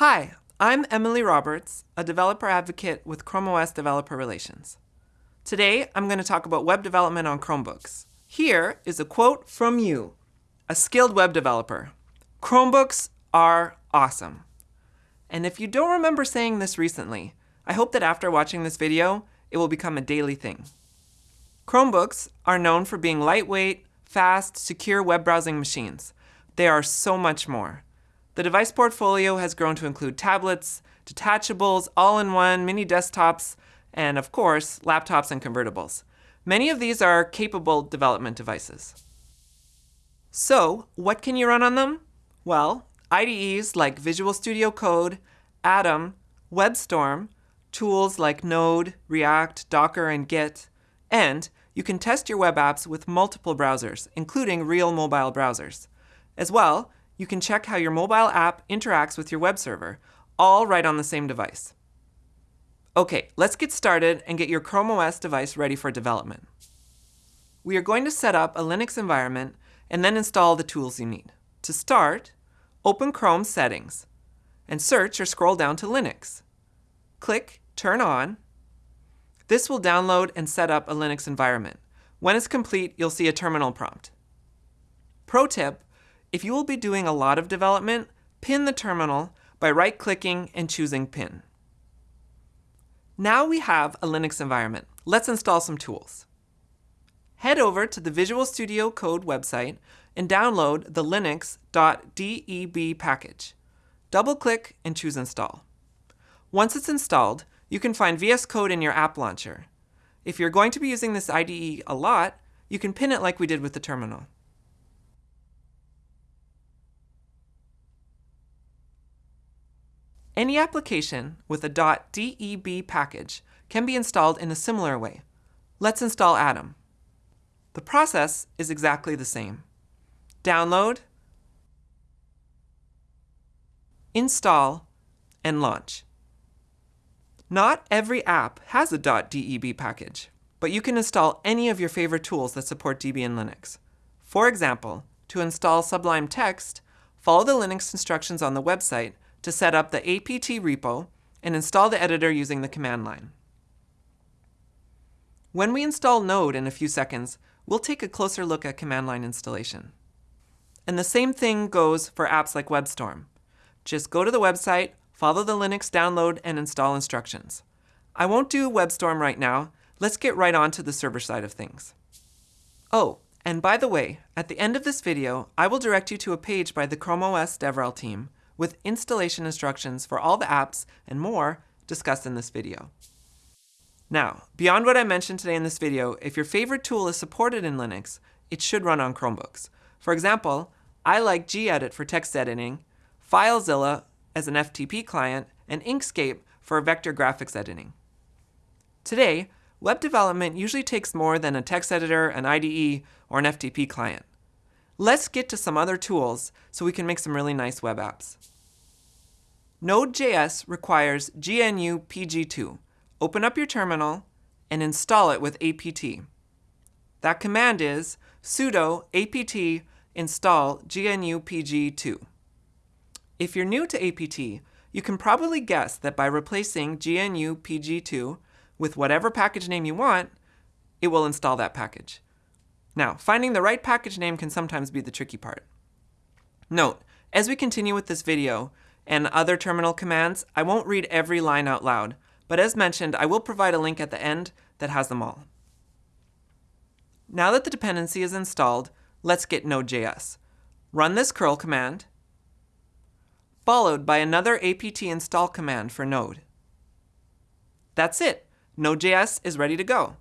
Hi, I'm Emily Roberts, a developer advocate with Chrome OS Developer Relations. Today, I'm going to talk about web development on Chromebooks. Here is a quote from you, a skilled web developer. Chromebooks are awesome. And if you don't remember saying this recently, I hope that after watching this video, it will become a daily thing. Chromebooks are known for being lightweight, fast, secure web browsing machines. They are so much more. The device portfolio has grown to include tablets, detachables, all-in-one, mini desktops, and of course, laptops and convertibles. Many of these are capable development devices. So, what can you run on them? Well, IDEs like Visual Studio Code, Atom, WebStorm, tools like Node, React, Docker, and Git, and you can test your web apps with multiple browsers, including real mobile browsers. As well, you can check how your mobile app interacts with your web server, all right on the same device. Okay, let's get started and get your Chrome OS device ready for development. We are going to set up a Linux environment and then install the tools you need. To start, open Chrome Settings and search or scroll down to Linux. Click Turn On this will download and set up a Linux environment. When it's complete, you'll see a terminal prompt. Pro tip, if you will be doing a lot of development, pin the terminal by right-clicking and choosing Pin. Now we have a Linux environment. Let's install some tools. Head over to the Visual Studio Code website and download the linux.deb package. Double-click and choose Install. Once it's installed, you can find VS Code in your app launcher. If you're going to be using this IDE a lot, you can pin it like we did with the terminal. Any application with a .deb package can be installed in a similar way. Let's install Atom. The process is exactly the same. Download, install, and launch. Not every app has a .deb package, but you can install any of your favorite tools that support Debian Linux. For example, to install Sublime Text, follow the Linux instructions on the website to set up the apt repo and install the editor using the command line. When we install Node in a few seconds, we'll take a closer look at command line installation. And the same thing goes for apps like WebStorm. Just go to the website, Follow the Linux download and install instructions. I won't do WebStorm right now. Let's get right on to the server side of things. Oh, and by the way, at the end of this video, I will direct you to a page by the Chrome OS DevRel team with installation instructions for all the apps and more discussed in this video. Now, beyond what I mentioned today in this video, if your favorite tool is supported in Linux, it should run on Chromebooks. For example, I like gedit for text editing, FileZilla as an FTP client, and Inkscape for vector graphics editing. Today, web development usually takes more than a text editor, an IDE, or an FTP client. Let's get to some other tools so we can make some really nice web apps. Node.js requires GNU PG2. Open up your terminal and install it with apt. That command is sudo apt install GNU PG2. If you're new to APT, you can probably guess that by replacing GNU PG2 with whatever package name you want, it will install that package. Now, finding the right package name can sometimes be the tricky part. Note, as we continue with this video and other terminal commands, I won't read every line out loud, but as mentioned, I will provide a link at the end that has them all. Now that the dependency is installed, let's get Node.js. Run this curl command, followed by another apt install command for Node. That's it. Node.js is ready to go.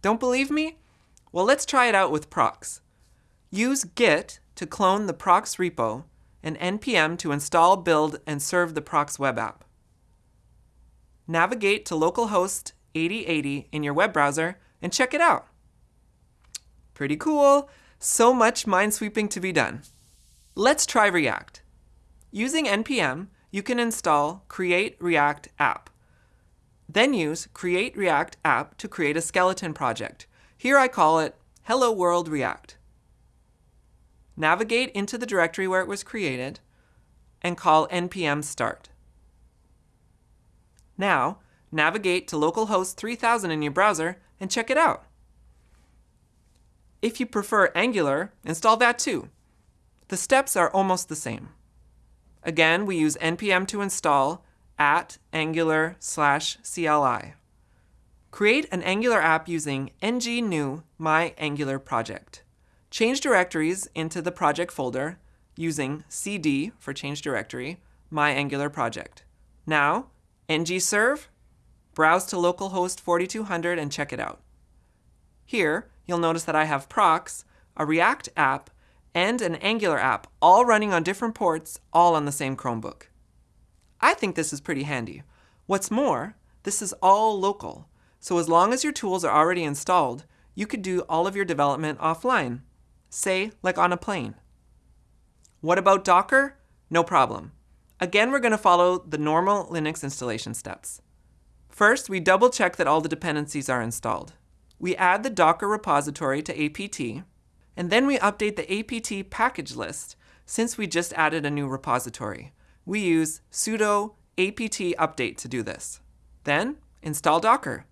Don't believe me? Well, let's try it out with PROXX. Use git to clone the PROXX repo and npm to install, build, and serve the PROXX web app. Navigate to localhost 8080 in your web browser and check it out. Pretty cool. So much minesweeping to be done. Let's try React. Using npm, you can install Create React App. Then use Create React App to create a skeleton project. Here I call it Hello World React. Navigate into the directory where it was created and call npm start. Now, navigate to localhost 3000 in your browser and check it out. If you prefer Angular, install that too. The steps are almost the same. Again, we use npm to install at angular slash CLI. Create an Angular app using ng new my Angular project. Change directories into the project folder using cd for change directory, my Angular project. Now, ng serve, browse to localhost 4200 and check it out. Here, you'll notice that I have PROXX, a React app, and an Angular app, all running on different ports, all on the same Chromebook. I think this is pretty handy. What's more, this is all local, so as long as your tools are already installed, you could do all of your development offline, say like on a plane. What about Docker? No problem. Again, we're going to follow the normal Linux installation steps. First, we double check that all the dependencies are installed. We add the Docker repository to apt, and then we update the apt package list since we just added a new repository. We use sudo apt update to do this. Then, install Docker.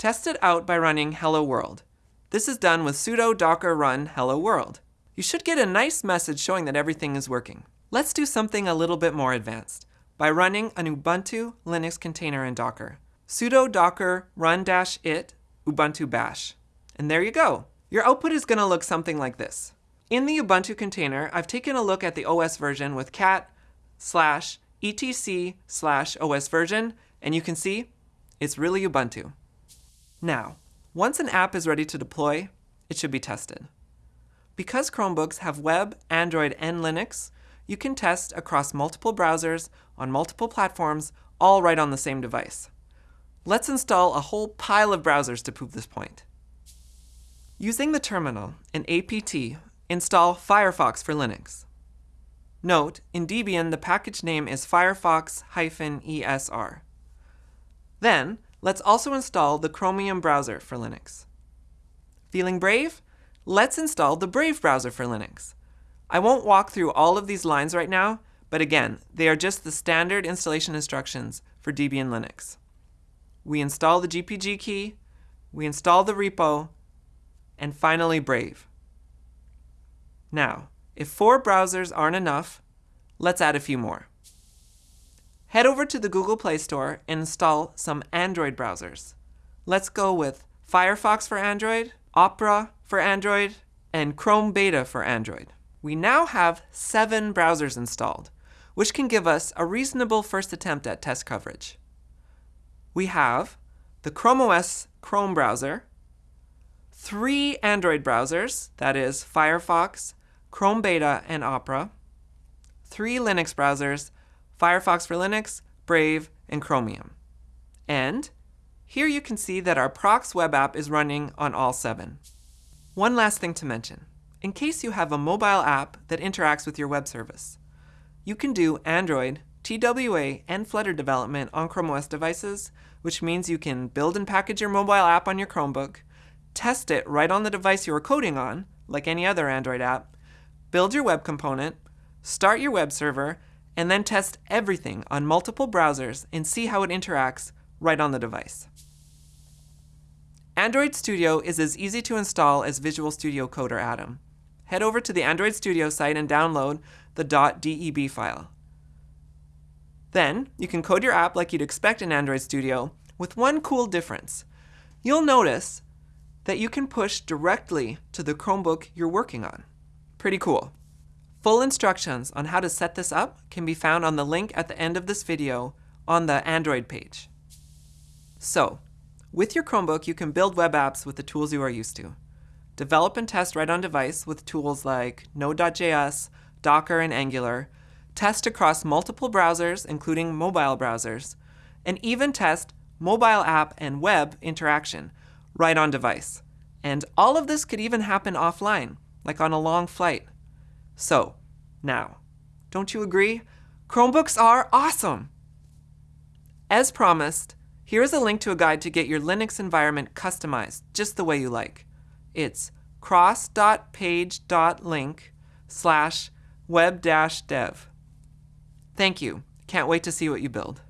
Test it out by running hello world. This is done with sudo docker run hello world. You should get a nice message showing that everything is working. Let's do something a little bit more advanced by running an Ubuntu Linux container in Docker. sudo docker run-it ubuntu bash. And there you go. Your output is going to look something like this. In the Ubuntu container, I've taken a look at the OS version with cat slash etc slash OS version, and you can see it's really Ubuntu. Now, once an app is ready to deploy, it should be tested. Because Chromebooks have web, Android, and Linux, you can test across multiple browsers on multiple platforms, all right on the same device. Let's install a whole pile of browsers to prove this point. Using the terminal in apt, install Firefox for Linux. Note, in Debian the package name is firefox-esr. Then, let's also install the Chromium browser for Linux. Feeling brave? Let's install the Brave browser for Linux. I won't walk through all of these lines right now, but again, they are just the standard installation instructions for Debian Linux. We install the GPG key, we install the repo, and finally Brave. Now, if four browsers aren't enough, let's add a few more. Head over to the Google Play Store and install some Android browsers. Let's go with Firefox for Android, Opera for Android, and Chrome Beta for Android. We now have seven browsers installed, which can give us a reasonable first attempt at test coverage. We have the Chrome OS Chrome browser, three Android browsers, that is Firefox, Chrome Beta, and Opera, three Linux browsers, Firefox for Linux, Brave, and Chromium. And here you can see that our PROXX web app is running on all seven. One last thing to mention. In case you have a mobile app that interacts with your web service, you can do Android, TWA, and Flutter development on Chrome OS devices, which means you can build and package your mobile app on your Chromebook, test it right on the device you are coding on, like any other Android app, build your web component, start your web server, and then test everything on multiple browsers and see how it interacts right on the device. Android Studio is as easy to install as Visual Studio Code or Atom. Head over to the Android Studio site and download the .deb file. Then, you can code your app like you'd expect in Android Studio with one cool difference. You'll notice that you can push directly to the Chromebook you're working on. Pretty cool. Full instructions on how to set this up can be found on the link at the end of this video on the Android page. So, with your Chromebook, you can build web apps with the tools you are used to. Develop and test right on device with tools like Node.js, Docker, and Angular. Test across multiple browsers, including mobile browsers. And even test mobile app and web interaction right on device. And all of this could even happen offline, like on a long flight. So, now, don't you agree? Chromebooks are awesome! As promised, here is a link to a guide to get your Linux environment customized just the way you like. It's cross.page.link slash web-dev. Thank you. Can't wait to see what you build.